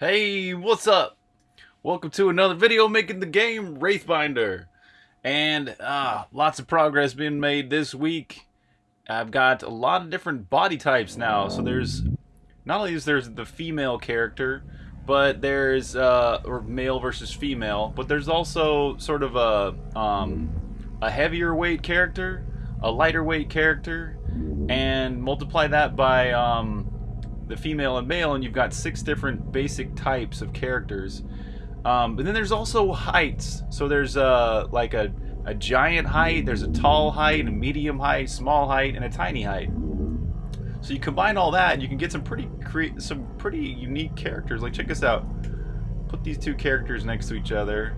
Hey, what's up? Welcome to another video making the game Wraithbinder. And uh, lots of progress being made this week. I've got a lot of different body types now. So there's, not only is there's the female character, but there's, uh, or male versus female, but there's also sort of a, um, a heavier weight character, a lighter weight character, and multiply that by, um, the female and male, and you've got six different basic types of characters. Um, but then there's also heights. So there's uh, like a, a giant height, there's a tall height, a medium height, small height, and a tiny height. So you combine all that, and you can get some pretty cre- some pretty unique characters. Like check this out. Put these two characters next to each other.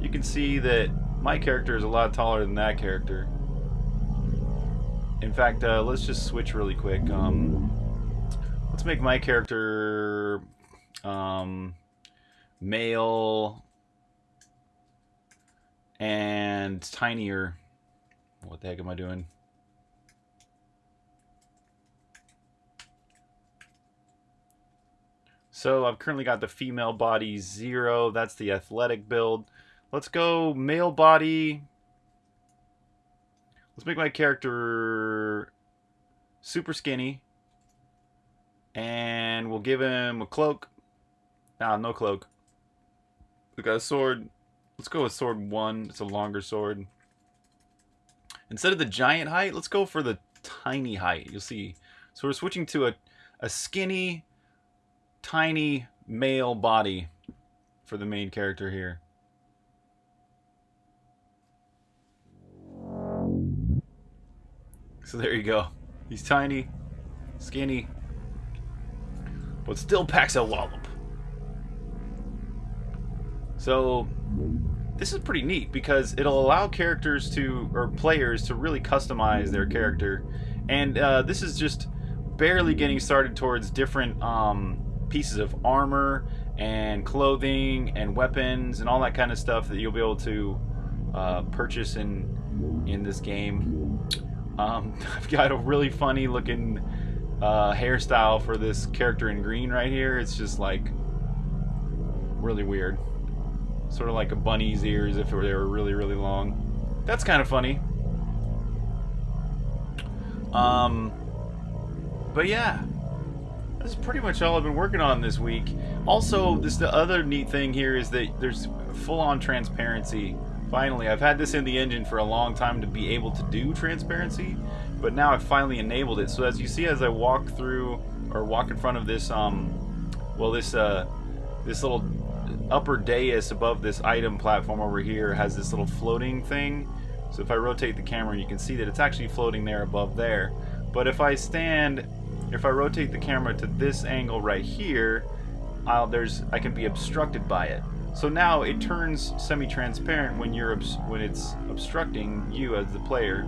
You can see that my character is a lot taller than that character. In fact, uh, let's just switch really quick. Um, let's make my character um, male and tinier. What the heck am I doing? So I've currently got the female body zero. That's the athletic build. Let's go male body. Let's make my character super skinny. And we'll give him a cloak. Nah, no cloak. We got a sword. Let's go with sword one. It's a longer sword. Instead of the giant height, let's go for the tiny height. You'll see. So we're switching to a, a skinny, tiny male body for the main character here. So there you go. He's tiny, skinny, but still packs a wallop. So this is pretty neat because it'll allow characters to or players to really customize their character, and uh, this is just barely getting started towards different um, pieces of armor and clothing and weapons and all that kind of stuff that you'll be able to uh, purchase in in this game. Um, I've got a really funny looking uh, hairstyle for this character in green right here. It's just like really weird. Sort of like a bunny's ears if they were really, really long. That's kind of funny. Um, but yeah, that's pretty much all I've been working on this week. Also, this the other neat thing here is that there's full-on transparency. Finally, I've had this in the engine for a long time to be able to do transparency, but now I've finally enabled it. So as you see, as I walk through or walk in front of this, um, well, this uh, this little upper dais above this item platform over here has this little floating thing. So if I rotate the camera, you can see that it's actually floating there above there. But if I stand, if I rotate the camera to this angle right here, I'll, there's I can be obstructed by it. So now it turns semi-transparent when you're when it's obstructing you as the player,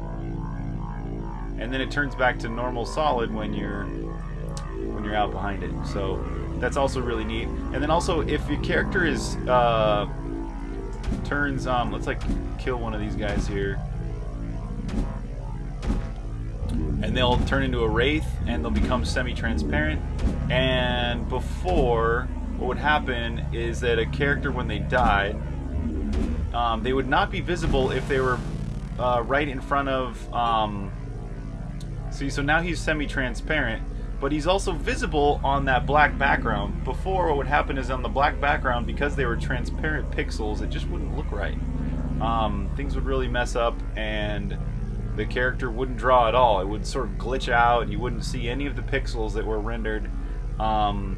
and then it turns back to normal solid when you're when you're out behind it. So that's also really neat. And then also if your character is uh, turns um let's like kill one of these guys here. And they'll turn into a wraith and they'll become semi-transparent. And before what would happen is that a character when they died um, they would not be visible if they were uh, right in front of um, see so now he's semi-transparent but he's also visible on that black background. Before, what would happen is on the black background, because they were transparent pixels, it just wouldn't look right. Um, things would really mess up, and the character wouldn't draw at all. It would sort of glitch out, and you wouldn't see any of the pixels that were rendered um,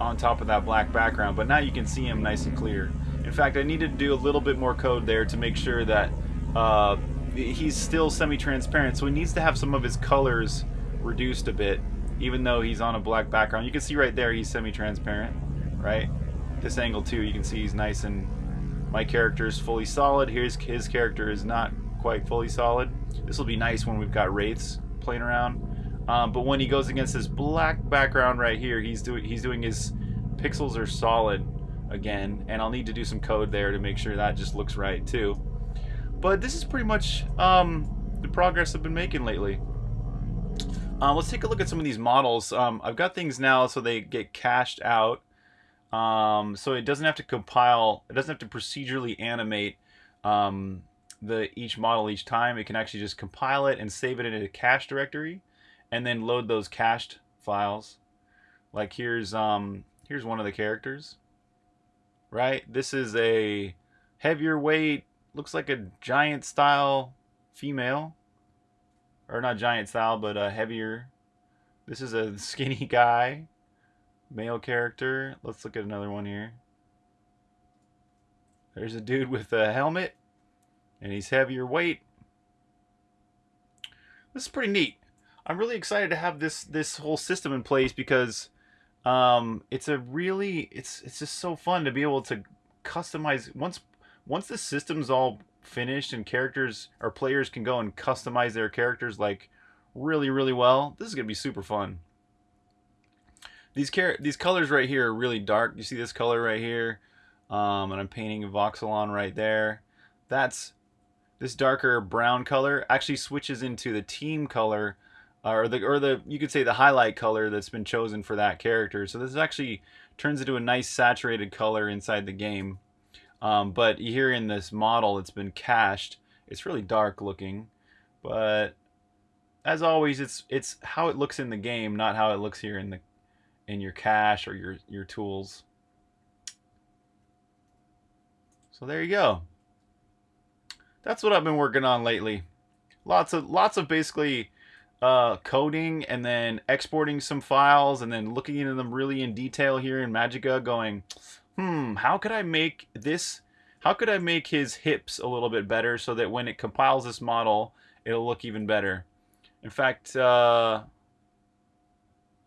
on top of that black background. But now you can see him nice and clear. In fact, I needed to do a little bit more code there to make sure that uh, he's still semi-transparent, so he needs to have some of his colors reduced a bit, even though he's on a black background. You can see right there he's semi-transparent, right? This angle too, you can see he's nice and my character is fully solid. Here's his character is not quite fully solid. This will be nice when we've got wraiths playing around. Um, but when he goes against this black background right here, he's doing he's doing his pixels are solid again, and I'll need to do some code there to make sure that just looks right too. But this is pretty much um, the progress I've been making lately. Uh, let's take a look at some of these models. Um, I've got things now so they get cached out. Um, so it doesn't have to compile, it doesn't have to procedurally animate um, the each model each time. It can actually just compile it and save it in a cache directory and then load those cached files. Like here's um, here's one of the characters. Right? This is a heavier weight, looks like a giant style female. Or not giant style, but a heavier. This is a skinny guy, male character. Let's look at another one here. There's a dude with a helmet, and he's heavier weight. This is pretty neat. I'm really excited to have this this whole system in place because um, it's a really it's it's just so fun to be able to customize once once the system's all finished and characters or players can go and customize their characters like really really well. This is gonna be super fun. These car these colors right here are really dark. You see this color right here, um, and I'm painting a voxel on right there. That's this darker brown color actually switches into the team color or the or the you could say the highlight color that's been chosen for that character. So this actually turns into a nice saturated color inside the game. Um, but here in this model, it's been cached. It's really dark looking, but as always, it's it's how it looks in the game, not how it looks here in the in your cache or your your tools. So there you go. That's what I've been working on lately. Lots of lots of basically uh, coding and then exporting some files and then looking into them really in detail here in Magica going, hmm, how could I make this, how could I make his hips a little bit better so that when it compiles this model, it'll look even better. In fact, uh,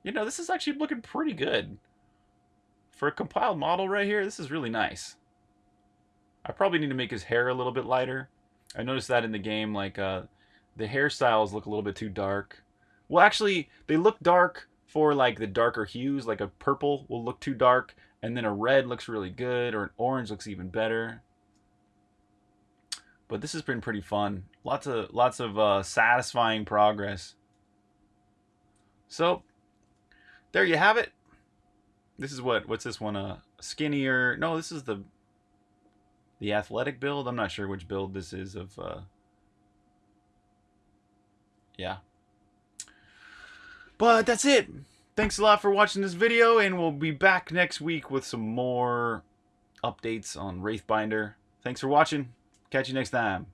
you know, this is actually looking pretty good. For a compiled model right here, this is really nice. I probably need to make his hair a little bit lighter. I noticed that in the game, like, uh, the hairstyles look a little bit too dark. Well, actually, they look dark for like the darker hues, like a purple will look too dark, and then a red looks really good, or an orange looks even better. But this has been pretty fun. Lots of lots of uh, satisfying progress. So, there you have it. This is what what's this one? A uh, skinnier? No, this is the the athletic build. I'm not sure which build this is of. Uh, yeah. But that's it. Thanks a lot for watching this video, and we'll be back next week with some more updates on Wraithbinder. Thanks for watching. Catch you next time.